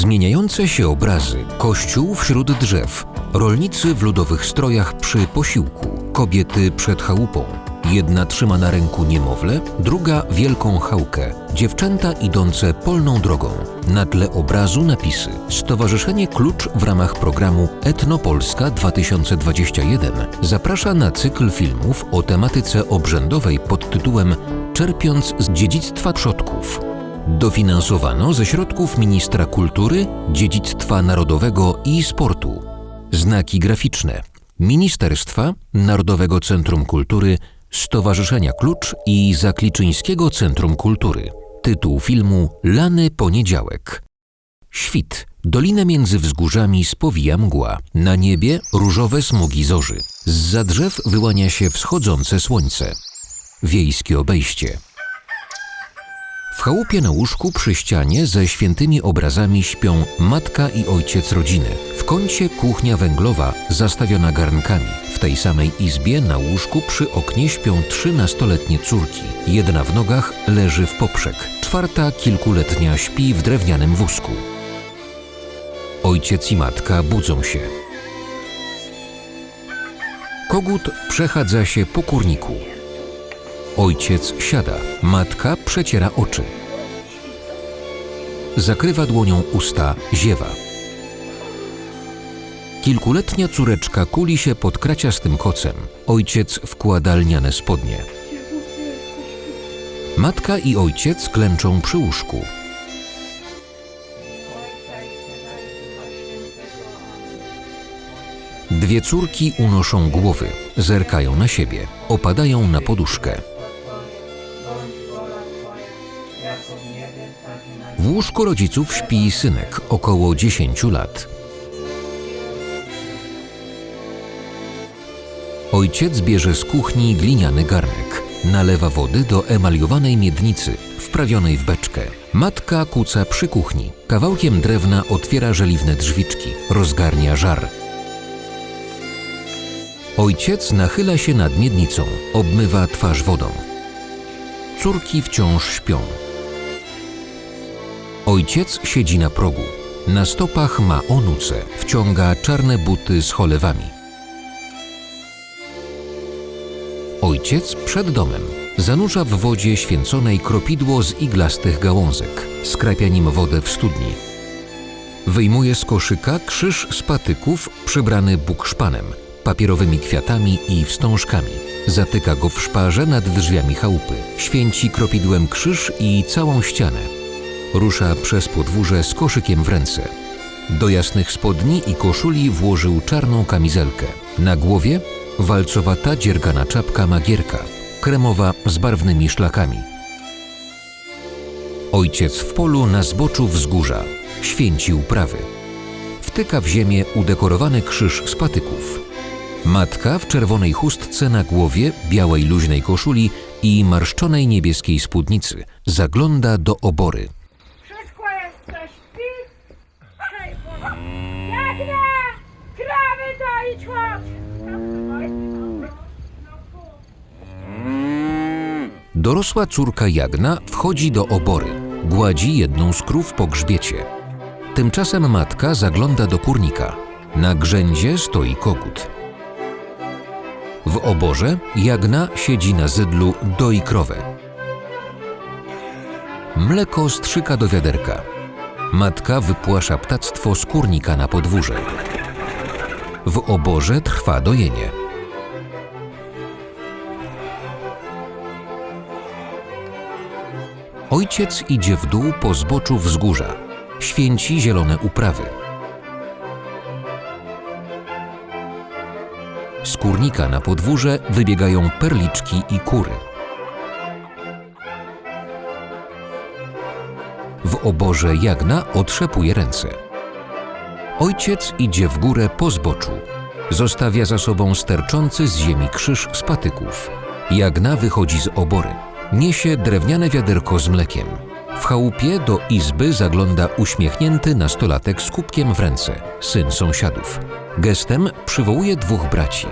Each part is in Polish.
Zmieniające się obrazy, kościół wśród drzew, rolnicy w ludowych strojach przy posiłku, kobiety przed chałupą. Jedna trzyma na ręku niemowlę, druga wielką chałkę, dziewczęta idące polną drogą. Na tle obrazu napisy Stowarzyszenie Klucz w ramach programu Etnopolska 2021 zaprasza na cykl filmów o tematyce obrzędowej pod tytułem Czerpiąc z dziedzictwa przodków. Dofinansowano ze środków Ministra Kultury, Dziedzictwa Narodowego i Sportu. Znaki graficzne Ministerstwa, Narodowego Centrum Kultury, Stowarzyszenia Klucz i Zakliczyńskiego Centrum Kultury. Tytuł filmu Lany Poniedziałek. Świt. Dolinę między wzgórzami spowija mgła. Na niebie różowe smugi zorzy. Z drzew wyłania się wschodzące słońce. Wiejskie obejście. W chałupie na łóżku przy ścianie ze świętymi obrazami śpią matka i ojciec rodziny. W kącie kuchnia węglowa zastawiona garnkami. W tej samej izbie na łóżku przy oknie śpią trzy nastoletnie córki. Jedna w nogach leży w poprzek, czwarta kilkuletnia śpi w drewnianym wózku. Ojciec i matka budzą się. Kogut przechadza się po kurniku. Ojciec siada, matka przeciera oczy. Zakrywa dłonią usta, ziewa. Kilkuletnia córeczka kuli się pod kraciastym kocem. Ojciec wkłada lniane spodnie. Matka i ojciec klęczą przy łóżku. Dwie córki unoszą głowy, zerkają na siebie, opadają na poduszkę. W łóżku rodziców śpi synek, około 10 lat. Ojciec bierze z kuchni gliniany garnek. Nalewa wody do emaliowanej miednicy, wprawionej w beczkę. Matka kuca przy kuchni. Kawałkiem drewna otwiera żeliwne drzwiczki, rozgarnia żar. Ojciec nachyla się nad miednicą, obmywa twarz wodą. Córki wciąż śpią. Ojciec siedzi na progu. Na stopach ma onuce, wciąga czarne buty z cholewami. Ojciec przed domem zanurza w wodzie święconej kropidło z iglastych gałązek, skrapia nim wodę w studni. Wyjmuje z koszyka krzyż z patyków przybrany bukszpanem, papierowymi kwiatami i wstążkami. Zatyka go w szparze nad drzwiami chałupy. Święci kropidłem krzyż i całą ścianę. Rusza przez podwórze z koszykiem w ręce. Do jasnych spodni i koszuli włożył czarną kamizelkę. Na głowie walcowata dziergana czapka magierka, kremowa z barwnymi szlakami. Ojciec w polu na zboczu wzgórza, święci uprawy. Wtyka w ziemię udekorowany krzyż z patyków. Matka w czerwonej chustce na głowie, białej luźnej koszuli i marszczonej niebieskiej spódnicy zagląda do obory. Dorosła córka Jagna wchodzi do obory, gładzi jedną z krów po grzbiecie. Tymczasem matka zagląda do kurnika. Na grzędzie stoi kogut. W oborze Jagna siedzi na zydlu, doi krowę. Mleko strzyka do wiaderka. Matka wypłasza ptactwo z kurnika na podwórze. W oborze trwa dojenie. Ojciec idzie w dół po zboczu wzgórza. Święci zielone uprawy. Z kurnika na podwórze wybiegają perliczki i kury. W oborze Jagna otrzepuje ręce. Ojciec idzie w górę po zboczu. Zostawia za sobą sterczący z ziemi krzyż z patyków. Jagna wychodzi z obory. Niesie drewniane wiaderko z mlekiem. W chałupie do izby zagląda uśmiechnięty nastolatek z kubkiem w ręce, syn sąsiadów. Gestem przywołuje dwóch braci.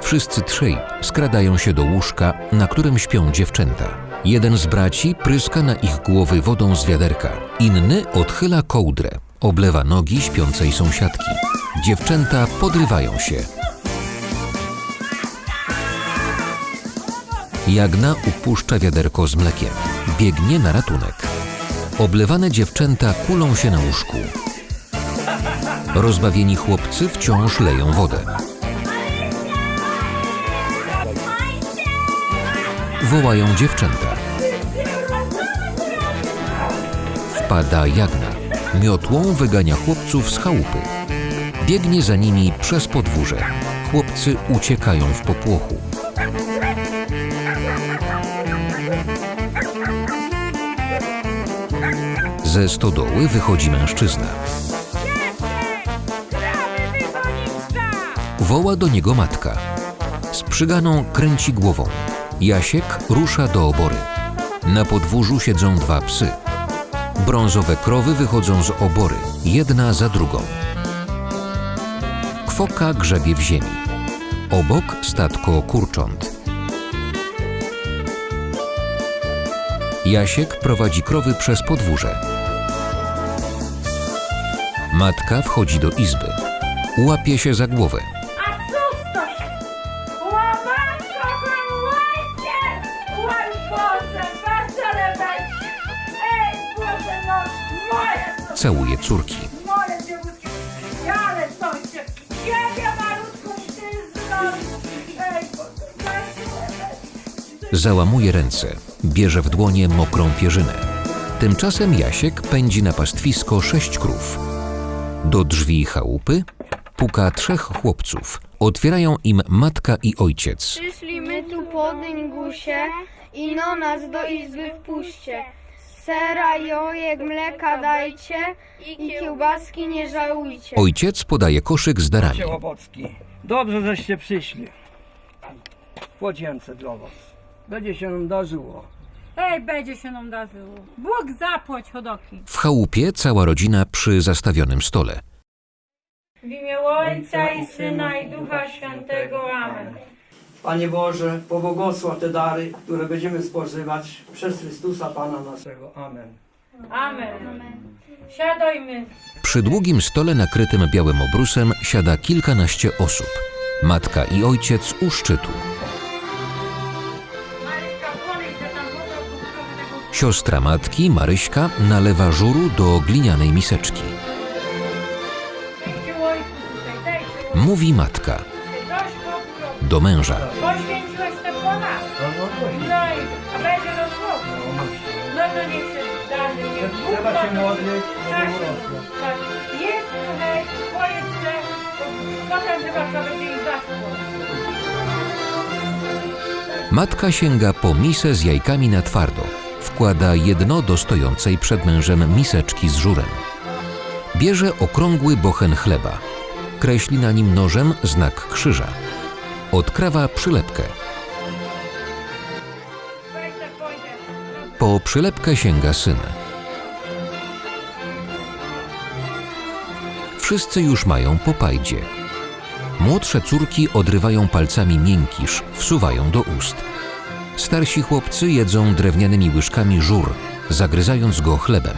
Wszyscy trzej skradają się do łóżka, na którym śpią dziewczęta. Jeden z braci pryska na ich głowy wodą z wiaderka, inny odchyla kołdrę. Oblewa nogi śpiącej sąsiadki. Dziewczęta podrywają się. Jagna upuszcza wiaderko z mlekiem. Biegnie na ratunek. Oblewane dziewczęta kulą się na łóżku. Rozbawieni chłopcy wciąż leją wodę. Wołają dziewczęta. Wpada Jagna. Miotłą wygania chłopców z chałupy. Biegnie za nimi przez podwórze. Chłopcy uciekają w popłochu. Ze stodoły wychodzi mężczyzna. Woła do niego matka. Z przyganą kręci głową. Jasiek rusza do obory. Na podwórzu siedzą dwa psy. Brązowe krowy wychodzą z obory, jedna za drugą. Kwoka grzebie w ziemi. Obok statko kurcząt. Jasiek prowadzi krowy przez podwórze. Matka wchodzi do izby. Łapie się za głowę. A to się? Łajcie! Łaj Boże, wesele będzie! Ej, Boże, no, moje, Całuje córki. Załamuje ręce, bierze w dłonie mokrą pierzynę. Tymczasem Jasiek pędzi na pastwisko sześć krów. Do drzwi chałupy puka trzech chłopców. Otwierają im matka i ojciec. Przyszliśmy tu po dyngusie i no nas do izby wpuśćcie. Sera, jojek, mleka dajcie i kiełbaski nie żałujcie. Ojciec podaje koszyk z darami. Dobrze, żeście przyszli. Płocięce dla was. Będzie się nam darzyło. Ej, będzie się nam darzyło. Bóg zapłać hodoki. W chałupie cała rodzina przy zastawionym stole. W imię Ojca i Syna i Ducha Świętego. Amen. Panie Boże, pobłogosław te dary, które będziemy spożywać przez Chrystusa Pana naszego. Amen. Amen. Siadajmy. Przy długim stole nakrytym białym obrusem siada kilkanaście osób. Matka i ojciec u szczytu. Siostra matki, Maryśka, nalewa żuru do glinianej miseczki. Mówi matka do męża. Matka sięga po misę z jajkami na twardo. Wkłada jedno do stojącej przed mężem miseczki z żurem. Bierze okrągły bochen chleba. Kreśli na nim nożem znak krzyża. Odkrawa przylepkę. Po przylepkę sięga syn. Wszyscy już mają po pajdzie. Młodsze córki odrywają palcami miękisz, wsuwają do ust. Starsi chłopcy jedzą drewnianymi łyżkami żur, zagryzając go chlebem.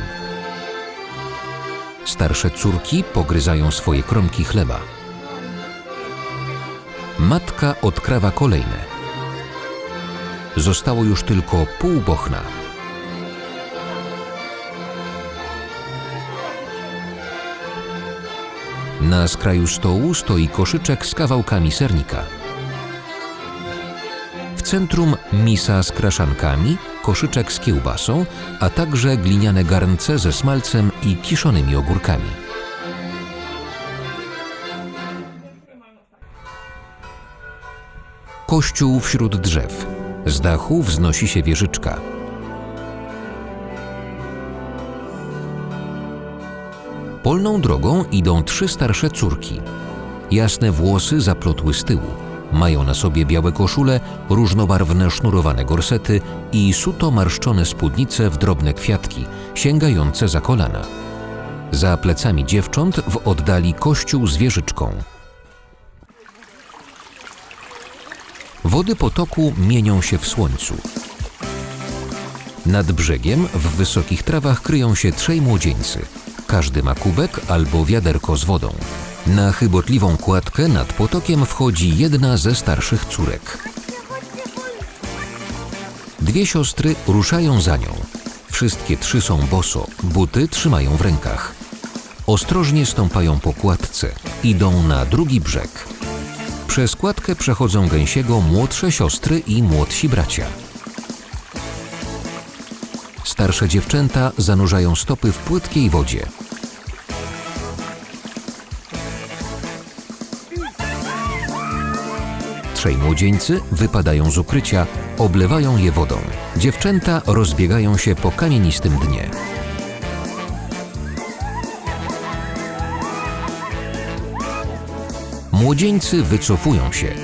Starsze córki pogryzają swoje kromki chleba. Matka odkrawa kolejne. Zostało już tylko pół bochna. Na skraju stołu stoi koszyczek z kawałkami sernika. Centrum misa z kraszankami, koszyczek z kiełbasą, a także gliniane garnce ze smalcem i kiszonymi ogórkami. Kościół wśród drzew. Z dachu wznosi się wieżyczka. Polną drogą idą trzy starsze córki. Jasne włosy zaplotły z tyłu. Mają na sobie białe koszule, różnobarwne sznurowane gorsety i suto marszczone spódnice w drobne kwiatki, sięgające za kolana. Za plecami dziewcząt w oddali kościół z wieżyczką. Wody potoku mienią się w słońcu. Nad brzegiem w wysokich trawach kryją się trzej młodzieńcy. Każdy ma kubek albo wiaderko z wodą. Na chybotliwą kładkę nad potokiem wchodzi jedna ze starszych córek. Dwie siostry ruszają za nią. Wszystkie trzy są boso, buty trzymają w rękach. Ostrożnie stąpają po kładce, idą na drugi brzeg. Przez kładkę przechodzą gęsiego młodsze siostry i młodsi bracia. Starsze dziewczęta zanurzają stopy w płytkiej wodzie. Trzej młodzieńcy wypadają z ukrycia, oblewają je wodą. Dziewczęta rozbiegają się po kamienistym dnie. Młodzieńcy wycofują się.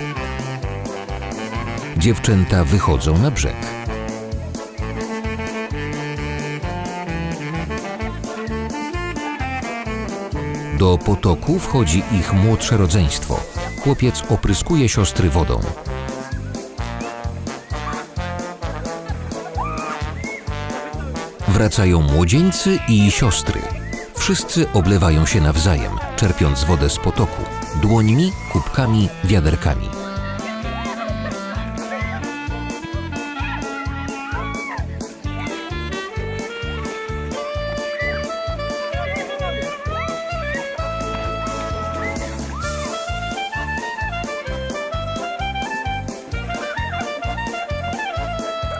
Dziewczęta wychodzą na brzeg. Do potoku wchodzi ich młodsze rodzeństwo. Chłopiec opryskuje siostry wodą. Wracają młodzieńcy i siostry. Wszyscy oblewają się nawzajem, czerpiąc wodę z potoku dłońmi, kubkami, wiaderkami.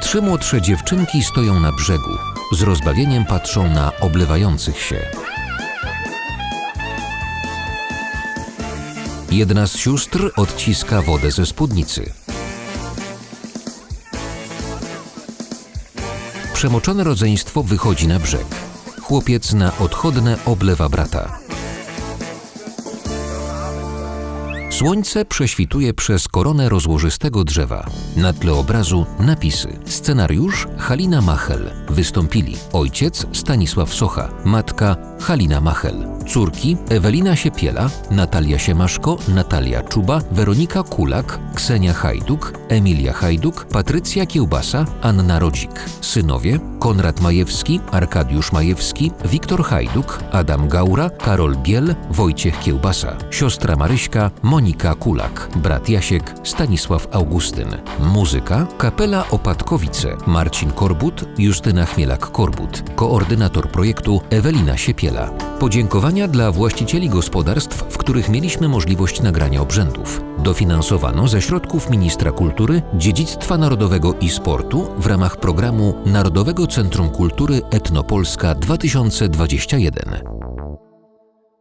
Trzy młodsze dziewczynki stoją na brzegu. Z rozbawieniem patrzą na oblewających się. Jedna z sióstr odciska wodę ze spódnicy. Przemoczone rodzeństwo wychodzi na brzeg. Chłopiec na odchodne oblewa brata. Słońce prześwituje przez koronę rozłożystego drzewa. Na tle obrazu napisy. Scenariusz Halina Machel. Wystąpili ojciec Stanisław Socha, matka Halina Machel, córki Ewelina Siepiela, Natalia Siemaszko, Natalia Czuba, Weronika Kulak, Ksenia Hajduk, Emilia Hajduk, Patrycja Kiełbasa, Anna Rodzik, synowie Konrad Majewski, Arkadiusz Majewski, Wiktor Hajduk, Adam Gaura, Karol Biel, Wojciech Kiełbasa, siostra Maryśka, Monika Kulak, brat Jasiek, Stanisław Augustyn. Muzyka Kapela Opatkowice, Marcin Korbut, Justyna Chmielak-Korbut, koordynator projektu Ewelina Siepiela. Podziękowania dla właścicieli gospodarstw, w których mieliśmy możliwość nagrania obrzędów. Dofinansowano ze środków Ministra Kultury, Dziedzictwa Narodowego i Sportu w ramach programu Narodowego Centrum Kultury Etnopolska 2021.